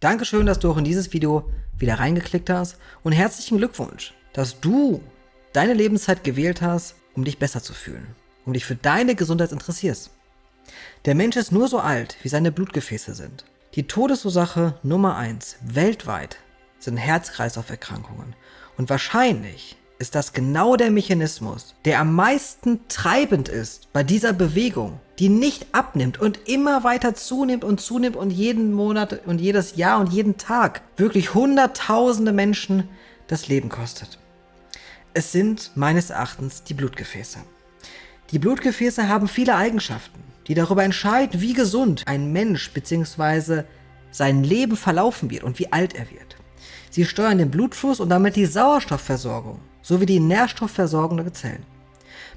Dankeschön, dass du auch in dieses Video wieder reingeklickt hast und herzlichen Glückwunsch, dass du deine Lebenszeit gewählt hast, um dich besser zu fühlen, um dich für deine Gesundheit interessierst. Der Mensch ist nur so alt, wie seine Blutgefäße sind. Die Todesursache Nummer 1 weltweit sind Herz-Kreislauf-Erkrankungen und wahrscheinlich ist das genau der Mechanismus, der am meisten treibend ist bei dieser Bewegung, die nicht abnimmt und immer weiter zunimmt und zunimmt und jeden Monat und jedes Jahr und jeden Tag wirklich hunderttausende Menschen das Leben kostet. Es sind meines Erachtens die Blutgefäße. Die Blutgefäße haben viele Eigenschaften, die darüber entscheiden, wie gesund ein Mensch bzw. sein Leben verlaufen wird und wie alt er wird. Sie steuern den Blutfluss und damit die Sauerstoffversorgung sowie die Nährstoffversorgung der Zellen.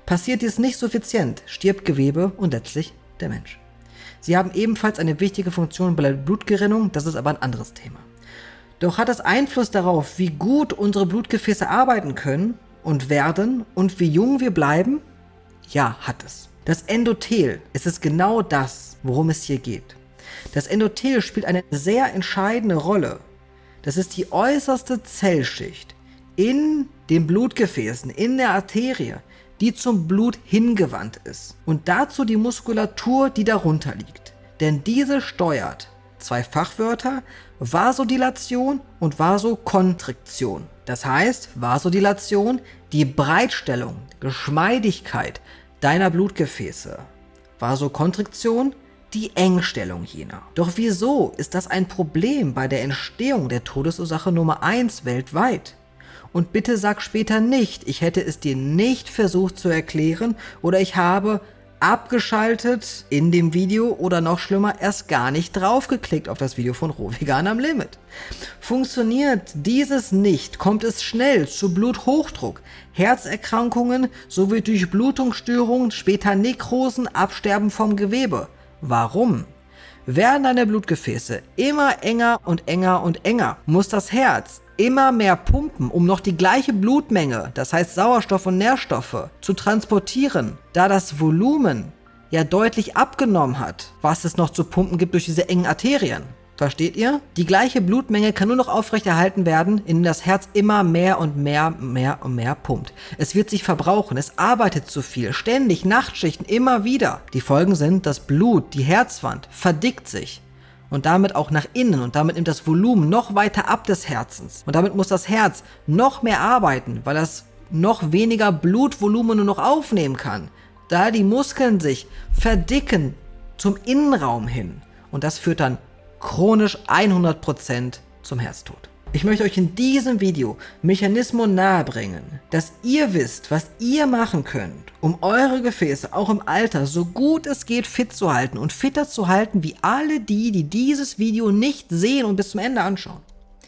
Passiert dies nicht suffizient, stirbt Gewebe und letztlich der Mensch. Sie haben ebenfalls eine wichtige Funktion bei der Blutgerinnung, das ist aber ein anderes Thema. Doch hat es Einfluss darauf, wie gut unsere Blutgefäße arbeiten können und werden und wie jung wir bleiben? Ja, hat es. Das Endothel ist es genau das, worum es hier geht. Das Endothel spielt eine sehr entscheidende Rolle. Das ist die äußerste Zellschicht in den Blutgefäßen, in der Arterie, die zum Blut hingewandt ist. Und dazu die Muskulatur, die darunter liegt. Denn diese steuert zwei Fachwörter, Vasodilation und Vasokontriktion. Das heißt, Vasodilation, die Breitstellung, Geschmeidigkeit deiner Blutgefäße. Vasokontriktion, die Engstellung jener. Doch wieso ist das ein Problem bei der Entstehung der Todesursache Nummer 1 weltweit? Und bitte sag später nicht, ich hätte es dir nicht versucht zu erklären oder ich habe abgeschaltet in dem Video oder noch schlimmer, erst gar nicht draufgeklickt auf das Video von Rohvegan am Limit. Funktioniert dieses nicht, kommt es schnell zu Bluthochdruck, Herzerkrankungen sowie Durchblutungsstörungen, später Nekrosen, Absterben vom Gewebe. Warum? Werden deine Blutgefäße immer enger und enger und enger, muss das Herz immer mehr pumpen, um noch die gleiche Blutmenge, das heißt Sauerstoff und Nährstoffe, zu transportieren, da das Volumen ja deutlich abgenommen hat, was es noch zu pumpen gibt durch diese engen Arterien. Versteht ihr? Die gleiche Blutmenge kann nur noch aufrechterhalten werden, indem das Herz immer mehr und mehr, mehr und mehr pumpt. Es wird sich verbrauchen, es arbeitet zu viel, ständig, Nachtschichten, immer wieder. Die Folgen sind, das Blut, die Herzwand, verdickt sich und damit auch nach innen und damit nimmt das Volumen noch weiter ab des Herzens. Und damit muss das Herz noch mehr arbeiten, weil das noch weniger Blutvolumen nur noch aufnehmen kann, da die Muskeln sich verdicken zum Innenraum hin. Und das führt dann chronisch 100% zum Herztod. Ich möchte euch in diesem Video Mechanismen nahebringen, dass ihr wisst, was ihr machen könnt, um eure Gefäße auch im Alter so gut es geht fit zu halten und fitter zu halten wie alle die, die dieses Video nicht sehen und bis zum Ende anschauen.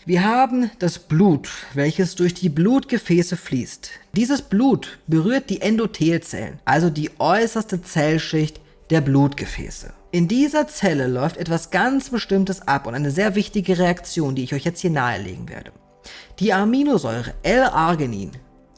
Wir haben das Blut, welches durch die Blutgefäße fließt. Dieses Blut berührt die Endothelzellen, also die äußerste Zellschicht der Blutgefäße. In dieser Zelle läuft etwas ganz Bestimmtes ab und eine sehr wichtige Reaktion, die ich euch jetzt hier nahelegen werde. Die Aminosäure L-Arginin,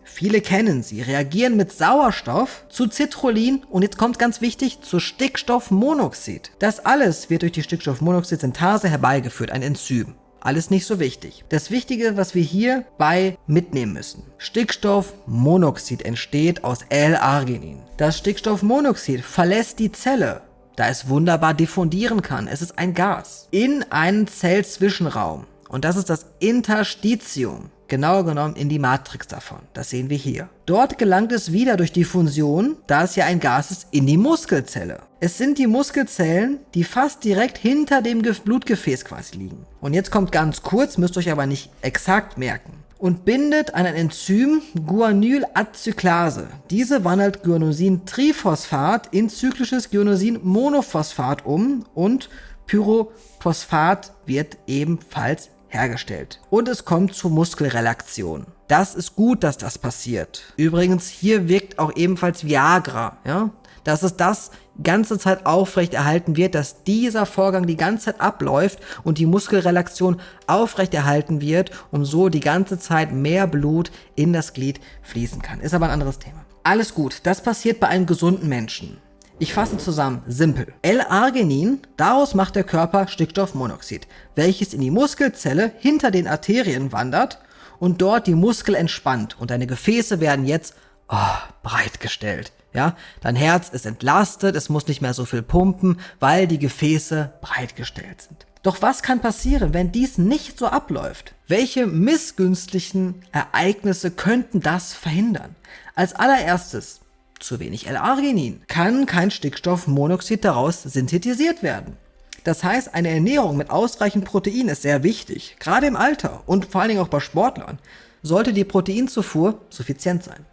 viele kennen sie, reagieren mit Sauerstoff zu Citrullin und jetzt kommt ganz wichtig, zu Stickstoffmonoxid. Das alles wird durch die Stickstoffmonoxid-Synthase herbeigeführt, ein Enzym. Alles nicht so wichtig. Das Wichtige, was wir hierbei mitnehmen müssen. Stickstoffmonoxid entsteht aus L-Arginin. Das Stickstoffmonoxid verlässt die Zelle da es wunderbar diffundieren kann. Es ist ein Gas. In einen Zellzwischenraum. Und das ist das Interstitium. Genauer genommen in die Matrix davon. Das sehen wir hier. Dort gelangt es wieder durch die Fusion, da es ja ein Gas ist, in die Muskelzelle. Es sind die Muskelzellen, die fast direkt hinter dem Blutgefäß quasi liegen. Und jetzt kommt ganz kurz, müsst ihr euch aber nicht exakt merken und bindet an ein Enzym Guanylacyclase. Diese wandelt Guanosin-Triphosphat in zyklisches Guanosin-Monophosphat um und Pyrophosphat wird ebenfalls hergestellt. Und es kommt zur Muskelrelaktion. Das ist gut, dass das passiert. Übrigens, hier wirkt auch ebenfalls Viagra. Ja? Dass es das ganze Zeit aufrecht erhalten wird, dass dieser Vorgang die ganze Zeit abläuft und die Muskelrelaktion aufrecht erhalten wird, um so die ganze Zeit mehr Blut in das Glied fließen kann. Ist aber ein anderes Thema. Alles gut, das passiert bei einem gesunden Menschen. Ich fasse zusammen, simpel. L-Arginin, daraus macht der Körper Stickstoffmonoxid, welches in die Muskelzelle hinter den Arterien wandert und dort die Muskel entspannt und deine Gefäße werden jetzt oh, breitgestellt. Ja, dein Herz ist entlastet, es muss nicht mehr so viel pumpen, weil die Gefäße breitgestellt sind. Doch was kann passieren, wenn dies nicht so abläuft? Welche missgünstiglichen Ereignisse könnten das verhindern? Als allererstes, zu wenig L-Arginin, kann kein Stickstoffmonoxid daraus synthetisiert werden. Das heißt, eine Ernährung mit ausreichend Protein ist sehr wichtig, gerade im Alter und vor allen Dingen auch bei Sportlern, sollte die Proteinzufuhr suffizient sein.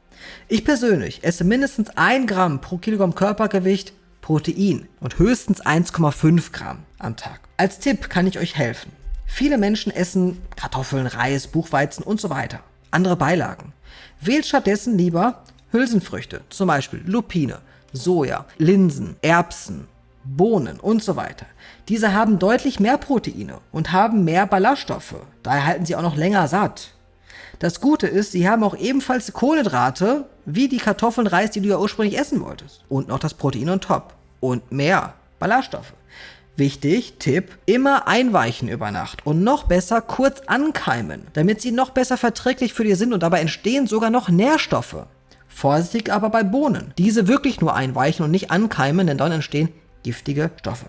Ich persönlich esse mindestens 1 Gramm pro Kilogramm Körpergewicht Protein und höchstens 1,5 Gramm am Tag. Als Tipp kann ich euch helfen. Viele Menschen essen Kartoffeln, Reis, Buchweizen und so weiter. Andere Beilagen. Wählt stattdessen lieber Hülsenfrüchte, zum Beispiel Lupine, Soja, Linsen, Erbsen, Bohnen und so weiter. Diese haben deutlich mehr Proteine und haben mehr Ballaststoffe. Daher halten sie auch noch länger satt. Das Gute ist, sie haben auch ebenfalls Kohlenhydrate, wie die Kartoffeln, Reis, die du ja ursprünglich essen wolltest. Und noch das Protein on top. Und mehr Ballaststoffe. Wichtig, Tipp, immer einweichen über Nacht und noch besser kurz ankeimen, damit sie noch besser verträglich für dir sind und dabei entstehen sogar noch Nährstoffe. Vorsichtig aber bei Bohnen. Diese wirklich nur einweichen und nicht ankeimen, denn dann entstehen giftige Stoffe.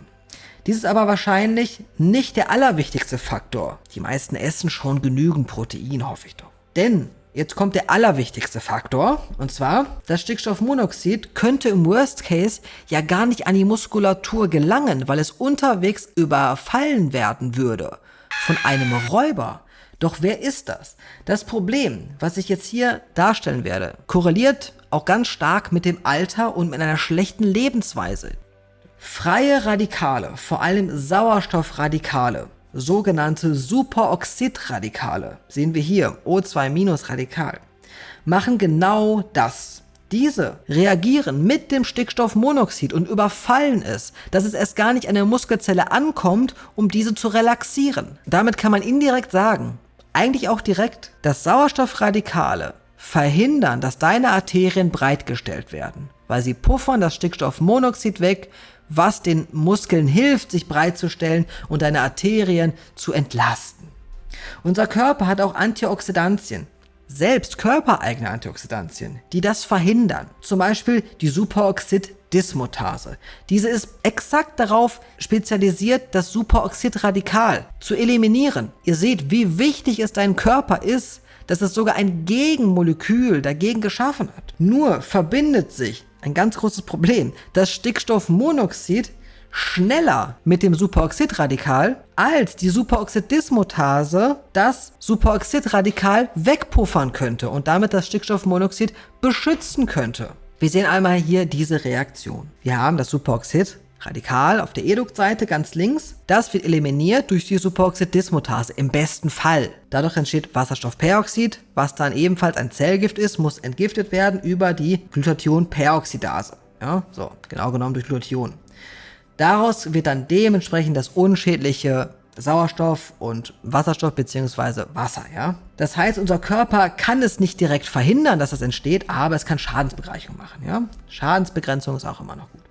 Dies ist aber wahrscheinlich nicht der allerwichtigste Faktor. Die meisten essen schon genügend Protein, hoffe ich doch. Denn jetzt kommt der allerwichtigste Faktor, und zwar, das Stickstoffmonoxid könnte im Worst Case ja gar nicht an die Muskulatur gelangen, weil es unterwegs überfallen werden würde von einem Räuber. Doch wer ist das? Das Problem, was ich jetzt hier darstellen werde, korreliert auch ganz stark mit dem Alter und mit einer schlechten Lebensweise. Freie Radikale, vor allem Sauerstoffradikale, sogenannte Superoxidradikale, sehen wir hier, O2-Radikal, machen genau das. Diese reagieren mit dem Stickstoffmonoxid und überfallen es, dass es erst gar nicht an der Muskelzelle ankommt, um diese zu relaxieren. Damit kann man indirekt sagen, eigentlich auch direkt, dass Sauerstoffradikale verhindern, dass deine Arterien breitgestellt werden, weil sie puffern das Stickstoffmonoxid weg, was den Muskeln hilft, sich breitzustellen und deine Arterien zu entlasten. Unser Körper hat auch Antioxidantien, selbst körpereigene Antioxidantien, die das verhindern. Zum Beispiel die Superoxid-Dismutase. Diese ist exakt darauf spezialisiert, das Superoxidradikal zu eliminieren. Ihr seht, wie wichtig es dein Körper ist, dass es sogar ein Gegenmolekül dagegen geschaffen hat. Nur verbindet sich ein ganz großes Problem. Das Stickstoffmonoxid schneller mit dem Superoxidradikal als die Superoxidismutase das Superoxidradikal wegpuffern könnte und damit das Stickstoffmonoxid beschützen könnte. Wir sehen einmal hier diese Reaktion. Wir haben das Superoxid Radikal auf der Eduktseite ganz links, das wird eliminiert durch die Superoxidismutase im besten Fall. Dadurch entsteht Wasserstoffperoxid, was dann ebenfalls ein Zellgift ist, muss entgiftet werden über die Glutathionperoxidase. Ja, so, genau genommen durch Glutathion. Daraus wird dann dementsprechend das unschädliche Sauerstoff und Wasserstoff bzw. Wasser, ja. Das heißt, unser Körper kann es nicht direkt verhindern, dass das entsteht, aber es kann Schadensbereicherung machen, ja. Schadensbegrenzung ist auch immer noch gut.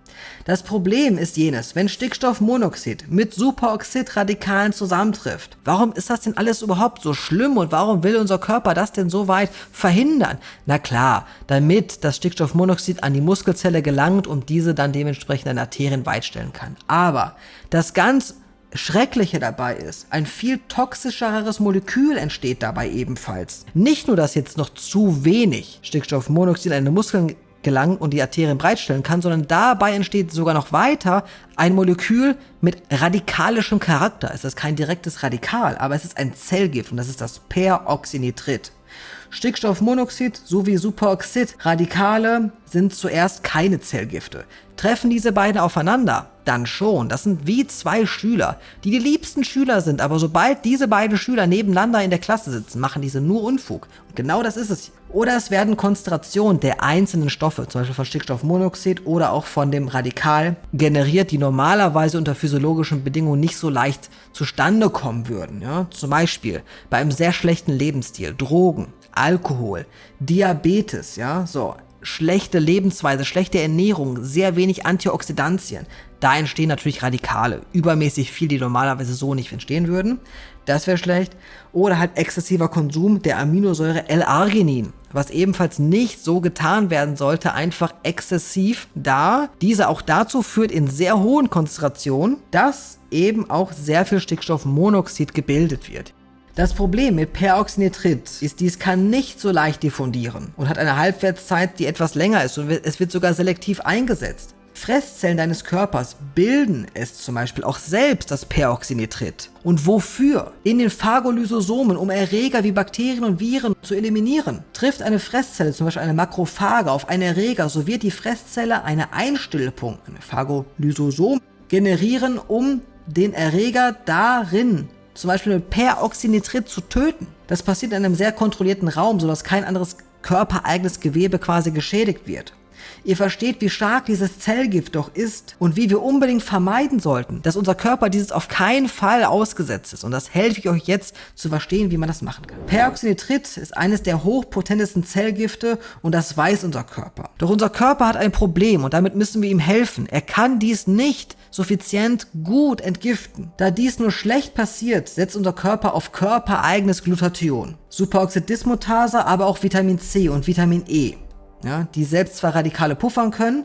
Das Problem ist jenes, wenn Stickstoffmonoxid mit Superoxidradikalen zusammentrifft. Warum ist das denn alles überhaupt so schlimm und warum will unser Körper das denn so weit verhindern? Na klar, damit das Stickstoffmonoxid an die Muskelzelle gelangt und diese dann dementsprechend an Arterien weitstellen kann. Aber das ganz Schreckliche dabei ist, ein viel toxischeres Molekül entsteht dabei ebenfalls. Nicht nur, dass jetzt noch zu wenig Stickstoffmonoxid an den Muskeln gelangen und die Arterien breitstellen kann, sondern dabei entsteht sogar noch weiter ein Molekül mit radikalischem Charakter. Es ist kein direktes Radikal, aber es ist ein Zellgift und das ist das Peroxynitrit. Stickstoffmonoxid sowie Superoxid-Radikale sind zuerst keine Zellgifte. Treffen diese beiden aufeinander, dann schon. Das sind wie zwei Schüler, die die liebsten Schüler sind, aber sobald diese beiden Schüler nebeneinander in der Klasse sitzen, machen diese nur Unfug. Und genau das ist es. Oder es werden Konzentrationen der einzelnen Stoffe, zum Beispiel von Stickstoffmonoxid oder auch von dem Radikal, generiert, die normalerweise unter physiologischen Bedingungen nicht so leicht zustande kommen würden. Ja? Zum Beispiel bei einem sehr schlechten Lebensstil, Drogen, Alkohol, Diabetes, ja, so, schlechte Lebensweise, schlechte Ernährung, sehr wenig Antioxidantien. Da entstehen natürlich Radikale, übermäßig viel, die normalerweise so nicht entstehen würden. Das wäre schlecht. Oder halt exzessiver Konsum der Aminosäure L-Arginin, was ebenfalls nicht so getan werden sollte, einfach exzessiv, da diese auch dazu führt in sehr hohen Konzentrationen, dass eben auch sehr viel Stickstoffmonoxid gebildet wird. Das Problem mit Peroxynitrit ist, dies kann nicht so leicht diffundieren und hat eine Halbwertszeit, die etwas länger ist und es wird sogar selektiv eingesetzt. Fresszellen deines Körpers bilden es zum Beispiel auch selbst, das Peroxynitrit. Und wofür? In den Phagolysosomen, um Erreger wie Bakterien und Viren zu eliminieren. Trifft eine Fresszelle, zum Beispiel eine Makrophage, auf einen Erreger, so wird die Fresszelle eine Einstillpunkt, eine Phagolysosom, generieren, um den Erreger darin zum Beispiel mit Peroxynitrit zu töten. Das passiert in einem sehr kontrollierten Raum, sodass kein anderes körpereigenes Gewebe quasi geschädigt wird. Ihr versteht, wie stark dieses Zellgift doch ist und wie wir unbedingt vermeiden sollten, dass unser Körper dieses auf keinen Fall ausgesetzt ist. Und das helfe ich euch jetzt zu verstehen, wie man das machen kann. Peroxynitrit ist eines der hochpotentesten Zellgifte und das weiß unser Körper. Doch unser Körper hat ein Problem und damit müssen wir ihm helfen. Er kann dies nicht suffizient gut entgiften. Da dies nur schlecht passiert, setzt unser Körper auf körpereigenes Glutathion. Superoxidismutase, aber auch Vitamin C und Vitamin E ja, die selbst zwar Radikale puffern können,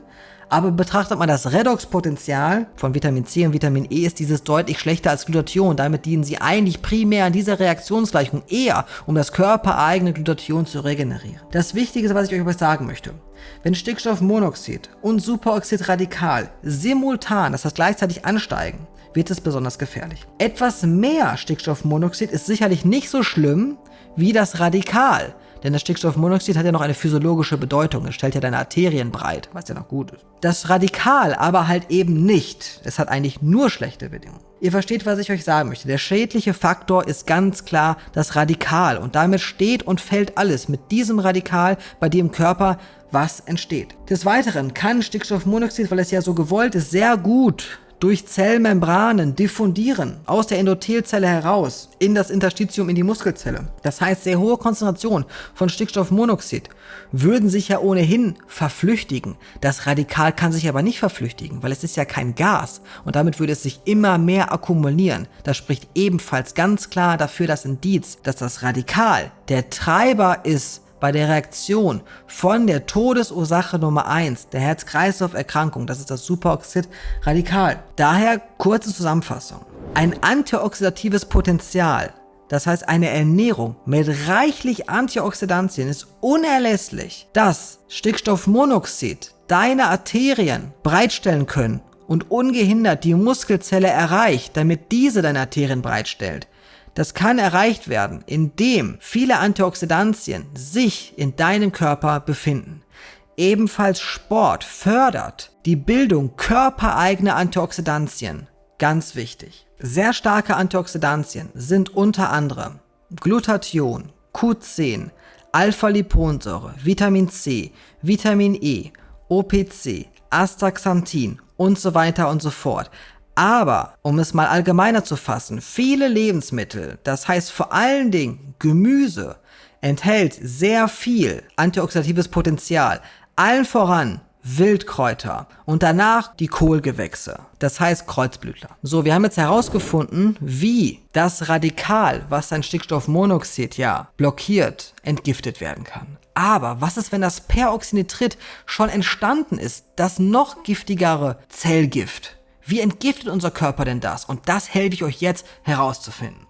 aber betrachtet man das Redoxpotenzial von Vitamin C und Vitamin E, ist dieses deutlich schlechter als Glutathion. Damit dienen sie eigentlich primär in dieser Reaktionsgleichung eher, um das körpereigene Glutathion zu regenerieren. Das Wichtige, was ich euch sagen möchte, wenn Stickstoffmonoxid und Superoxidradikal simultan, das heißt gleichzeitig ansteigen, wird es besonders gefährlich. Etwas mehr Stickstoffmonoxid ist sicherlich nicht so schlimm wie das Radikal, denn das Stickstoffmonoxid hat ja noch eine physiologische Bedeutung. Es stellt ja deine Arterien breit, was ja noch gut ist. Das Radikal aber halt eben nicht. Es hat eigentlich nur schlechte Bedingungen. Ihr versteht, was ich euch sagen möchte. Der schädliche Faktor ist ganz klar das Radikal. Und damit steht und fällt alles mit diesem Radikal bei im Körper, was entsteht. Des Weiteren kann Stickstoffmonoxid, weil es ja so gewollt ist, sehr gut durch Zellmembranen diffundieren, aus der Endothelzelle heraus, in das Interstitium, in die Muskelzelle. Das heißt, sehr hohe Konzentration von Stickstoffmonoxid würden sich ja ohnehin verflüchtigen. Das Radikal kann sich aber nicht verflüchtigen, weil es ist ja kein Gas und damit würde es sich immer mehr akkumulieren. Das spricht ebenfalls ganz klar dafür das Indiz, dass das Radikal der Treiber ist bei der Reaktion von der Todesursache Nummer 1, der Herz-Kreislauf-Erkrankung, das ist das Superoxid-Radikal. Daher kurze Zusammenfassung. Ein antioxidatives Potenzial, das heißt eine Ernährung mit reichlich Antioxidantien ist unerlässlich, dass Stickstoffmonoxid deine Arterien bereitstellen können und ungehindert die Muskelzelle erreicht, damit diese deine Arterien bereitstellt. Das kann erreicht werden, indem viele Antioxidantien sich in deinem Körper befinden. Ebenfalls Sport fördert die Bildung körpereigener Antioxidantien. Ganz wichtig. Sehr starke Antioxidantien sind unter anderem Glutathion, Q10, Alpha-Liponsäure, Vitamin C, Vitamin E, OPC, Astaxanthin und so weiter und so fort. Aber, um es mal allgemeiner zu fassen, viele Lebensmittel, das heißt vor allen Dingen Gemüse, enthält sehr viel antioxidatives Potenzial. Allen voran Wildkräuter und danach die Kohlgewächse, das heißt Kreuzblütler. So, wir haben jetzt herausgefunden, wie das Radikal, was dein Stickstoffmonoxid ja blockiert, entgiftet werden kann. Aber was ist, wenn das Peroxynitrit schon entstanden ist, das noch giftigere Zellgift? Wie entgiftet unser Körper denn das? Und das helfe ich euch jetzt herauszufinden.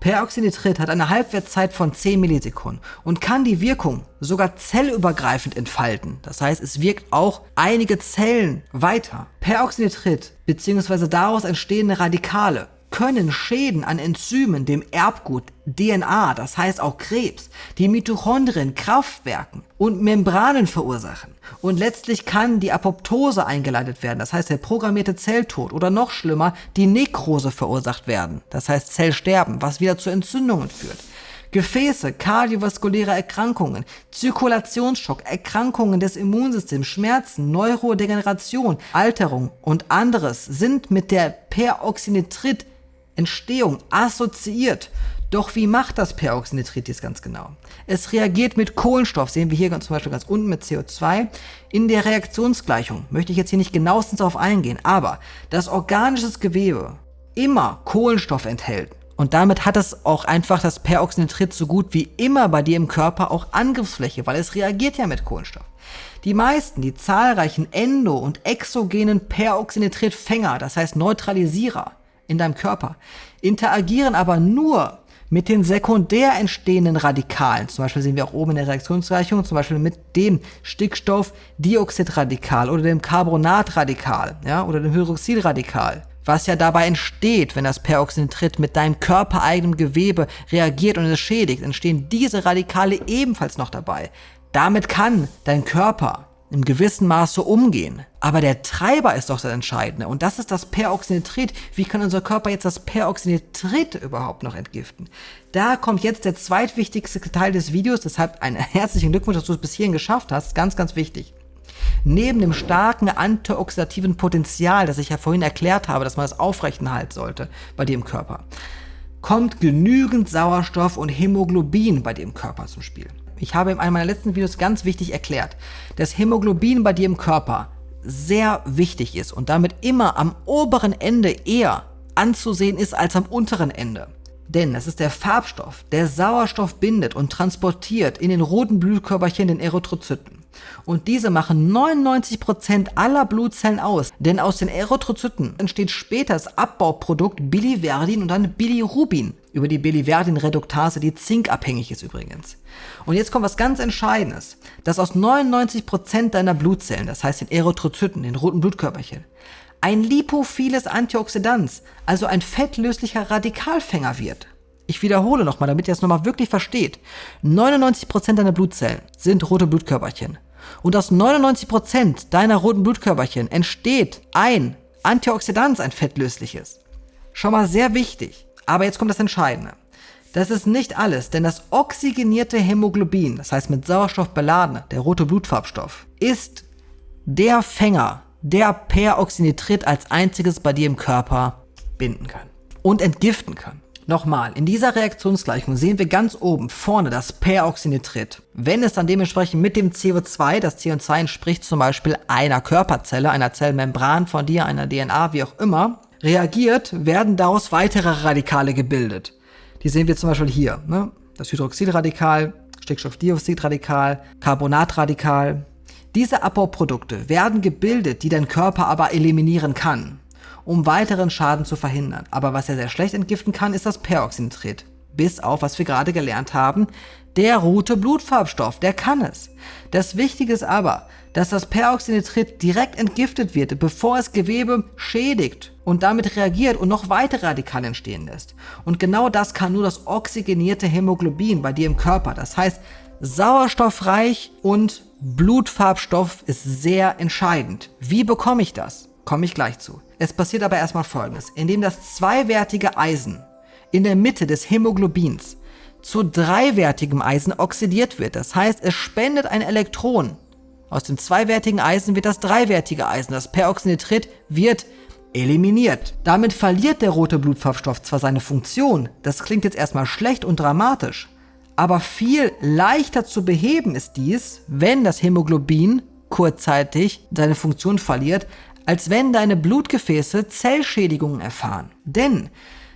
Peroxynitrit hat eine Halbwertszeit von 10 Millisekunden und kann die Wirkung sogar zellübergreifend entfalten. Das heißt, es wirkt auch einige Zellen weiter. Peroxynitrit bzw. daraus entstehende Radikale können Schäden an Enzymen, dem Erbgut, DNA, das heißt auch Krebs, die Mitochondrien, Kraftwerken und Membranen verursachen. Und letztlich kann die Apoptose eingeleitet werden, das heißt der programmierte Zelltod oder noch schlimmer, die Nekrose verursacht werden, das heißt Zellsterben, was wieder zu Entzündungen führt. Gefäße, kardiovaskuläre Erkrankungen, Zirkulationsschock, Erkrankungen des Immunsystems, Schmerzen, Neurodegeneration, Alterung und anderes sind mit der Peroxynitrit Entstehung assoziiert. Doch wie macht das Peroxynitrit jetzt ganz genau? Es reagiert mit Kohlenstoff, sehen wir hier zum Beispiel ganz unten mit CO2. In der Reaktionsgleichung möchte ich jetzt hier nicht genauestens darauf eingehen, aber das organisches Gewebe immer Kohlenstoff enthält, und damit hat es auch einfach das Peroxynitrit so gut wie immer bei dir im Körper auch Angriffsfläche, weil es reagiert ja mit Kohlenstoff. Die meisten, die zahlreichen endo- und exogenen Peroxynitritfänger, das heißt Neutralisierer in deinem Körper, interagieren aber nur mit den sekundär entstehenden Radikalen. Zum Beispiel sehen wir auch oben in der Reaktionsgleichung, zum Beispiel mit dem Stickstoffdioxidradikal oder dem Carbonatradikal ja, oder dem Hydroxylradikal was ja dabei entsteht, wenn das Peroxynitrit mit deinem körpereigenen Gewebe reagiert und es schädigt, entstehen diese Radikale ebenfalls noch dabei. Damit kann dein Körper im gewissen Maße umgehen. Aber der Treiber ist doch das Entscheidende und das ist das Peroxynitrit. Wie kann unser Körper jetzt das Peroxynitrit überhaupt noch entgiften? Da kommt jetzt der zweitwichtigste Teil des Videos, deshalb einen herzlichen Glückwunsch, dass du es bis hierhin geschafft hast. Ganz, ganz wichtig. Neben dem starken antioxidativen Potenzial, das ich ja vorhin erklärt habe, dass man das aufrechterhalten sollte bei dem Körper, kommt genügend Sauerstoff und Hämoglobin bei dem Körper zum Spiel. Ich habe in einem meiner letzten Videos ganz wichtig erklärt, dass Hämoglobin bei dir im Körper sehr wichtig ist und damit immer am oberen Ende eher anzusehen ist als am unteren Ende. Denn das ist der Farbstoff, der Sauerstoff bindet und transportiert in den roten Blutkörperchen, den Erythrozyten. Und diese machen 99% aller Blutzellen aus, denn aus den Erythrozyten entsteht später das Abbauprodukt Biliverdin und dann Bilirubin über die Biliverdin-Reduktase, die zinkabhängig ist übrigens. Und jetzt kommt was ganz Entscheidendes, dass aus 99% deiner Blutzellen, das heißt den Erythrozyten, den roten Blutkörperchen, ein lipophiles Antioxidans, also ein fettlöslicher Radikalfänger wird. Ich wiederhole nochmal, damit ihr es nochmal wirklich versteht. 99% deiner Blutzellen sind rote Blutkörperchen. Und aus 99% deiner roten Blutkörperchen entsteht ein Antioxidant, ein fettlösliches. Schon mal sehr wichtig. Aber jetzt kommt das Entscheidende. Das ist nicht alles, denn das oxygenierte Hämoglobin, das heißt mit Sauerstoff beladene, der rote Blutfarbstoff, ist der Fänger, der Peroxynitrit als einziges bei dir im Körper binden kann und entgiften kann. Nochmal, in dieser Reaktionsgleichung sehen wir ganz oben vorne das Peroxynitrit. Wenn es dann dementsprechend mit dem CO2, das CO2 entspricht zum Beispiel einer Körperzelle, einer Zellmembran von dir, einer DNA, wie auch immer, reagiert, werden daraus weitere Radikale gebildet. Die sehen wir zum Beispiel hier. Ne? Das Hydroxylradikal, Stickstoffdioxidradikal, Carbonatradikal. Diese Abbauprodukte werden gebildet, die dein Körper aber eliminieren kann um weiteren Schaden zu verhindern. Aber was er sehr schlecht entgiften kann, ist das Peroxynitrit. Bis auf, was wir gerade gelernt haben, der rote Blutfarbstoff, der kann es. Das Wichtige ist aber, dass das Peroxynitrit direkt entgiftet wird, bevor es Gewebe schädigt und damit reagiert und noch weitere Radikale entstehen lässt. Und genau das kann nur das oxygenierte Hämoglobin bei dir im Körper. Das heißt, sauerstoffreich und Blutfarbstoff ist sehr entscheidend. Wie bekomme ich das? Komme ich gleich zu. Es passiert aber erstmal folgendes. Indem das zweiwertige Eisen in der Mitte des Hämoglobins zu dreiwertigem Eisen oxidiert wird. Das heißt, es spendet ein Elektron. Aus dem zweiwertigen Eisen wird das dreiwertige Eisen. Das Peroxynitrit wird eliminiert. Damit verliert der rote Blutfarbstoff zwar seine Funktion, das klingt jetzt erstmal schlecht und dramatisch, aber viel leichter zu beheben ist dies, wenn das Hämoglobin kurzzeitig seine Funktion verliert, als wenn deine Blutgefäße Zellschädigungen erfahren. Denn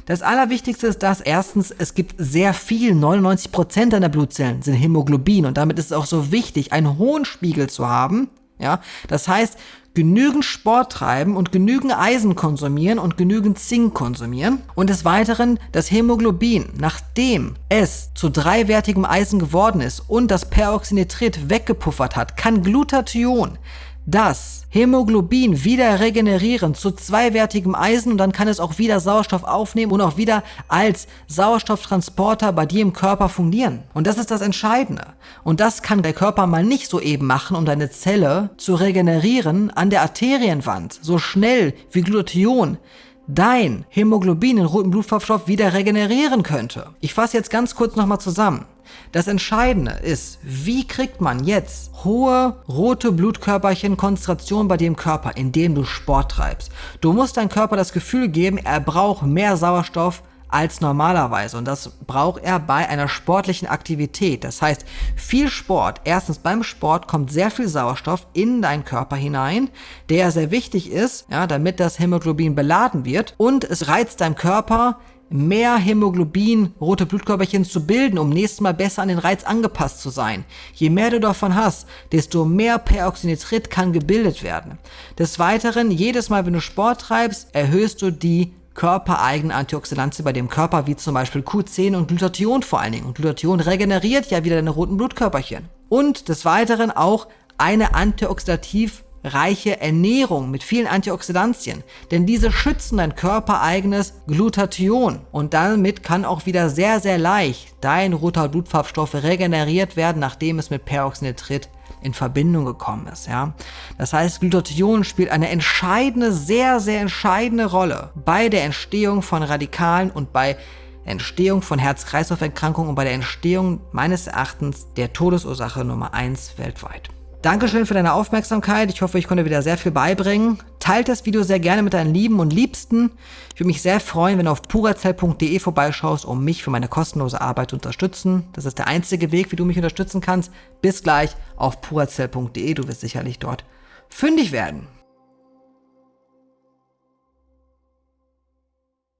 das Allerwichtigste ist das, erstens, es gibt sehr viel, 99% deiner Blutzellen sind Hämoglobin und damit ist es auch so wichtig, einen hohen Spiegel zu haben. Ja, das heißt, genügend Sport treiben und genügend Eisen konsumieren und genügend Zink konsumieren. Und des Weiteren das Hämoglobin, nachdem es zu dreiwertigem Eisen geworden ist und das Peroxynitrit weggepuffert hat, kann Glutathion das Hämoglobin wieder regenerieren zu zweiwertigem Eisen und dann kann es auch wieder Sauerstoff aufnehmen und auch wieder als Sauerstofftransporter bei dir im Körper fungieren. Und das ist das Entscheidende. Und das kann der Körper mal nicht so eben machen, um deine Zelle zu regenerieren an der Arterienwand, so schnell wie Glutathion dein Hämoglobin, den roten Blutfarbstoff, wieder regenerieren könnte. Ich fasse jetzt ganz kurz nochmal zusammen. Das Entscheidende ist, wie kriegt man jetzt hohe rote Blutkörperchen-Konzentration bei dem Körper, indem du Sport treibst. Du musst deinem Körper das Gefühl geben, er braucht mehr Sauerstoff als normalerweise. Und das braucht er bei einer sportlichen Aktivität. Das heißt, viel Sport. Erstens beim Sport kommt sehr viel Sauerstoff in deinen Körper hinein, der sehr wichtig ist, ja, damit das Hämoglobin beladen wird. Und es reizt deinem Körper mehr Hämoglobin, rote Blutkörperchen zu bilden, um nächstes Mal besser an den Reiz angepasst zu sein. Je mehr du davon hast, desto mehr Peroxynitrit kann gebildet werden. Des Weiteren, jedes Mal, wenn du Sport treibst, erhöhst du die körpereigenen Antioxidantien bei dem Körper, wie zum Beispiel Q10 und Glutathion vor allen Dingen. Und Glutathion regeneriert ja wieder deine roten Blutkörperchen. Und des Weiteren auch eine antioxidativ reiche Ernährung mit vielen Antioxidantien, denn diese schützen dein körpereigenes Glutathion und damit kann auch wieder sehr, sehr leicht dein roter Blutfarbstoff regeneriert werden, nachdem es mit Peroxynitrit in Verbindung gekommen ist. Ja? Das heißt, Glutathion spielt eine entscheidende, sehr, sehr entscheidende Rolle bei der Entstehung von Radikalen und bei Entstehung von Herz-Kreislauf-Erkrankungen und bei der Entstehung meines Erachtens der Todesursache Nummer 1 weltweit. Dankeschön für deine Aufmerksamkeit. Ich hoffe, ich konnte wieder sehr viel beibringen. Teilt das Video sehr gerne mit deinen Lieben und Liebsten. Ich würde mich sehr freuen, wenn du auf purazell.de vorbeischaust, um mich für meine kostenlose Arbeit zu unterstützen. Das ist der einzige Weg, wie du mich unterstützen kannst. Bis gleich auf purazell.de. Du wirst sicherlich dort fündig werden.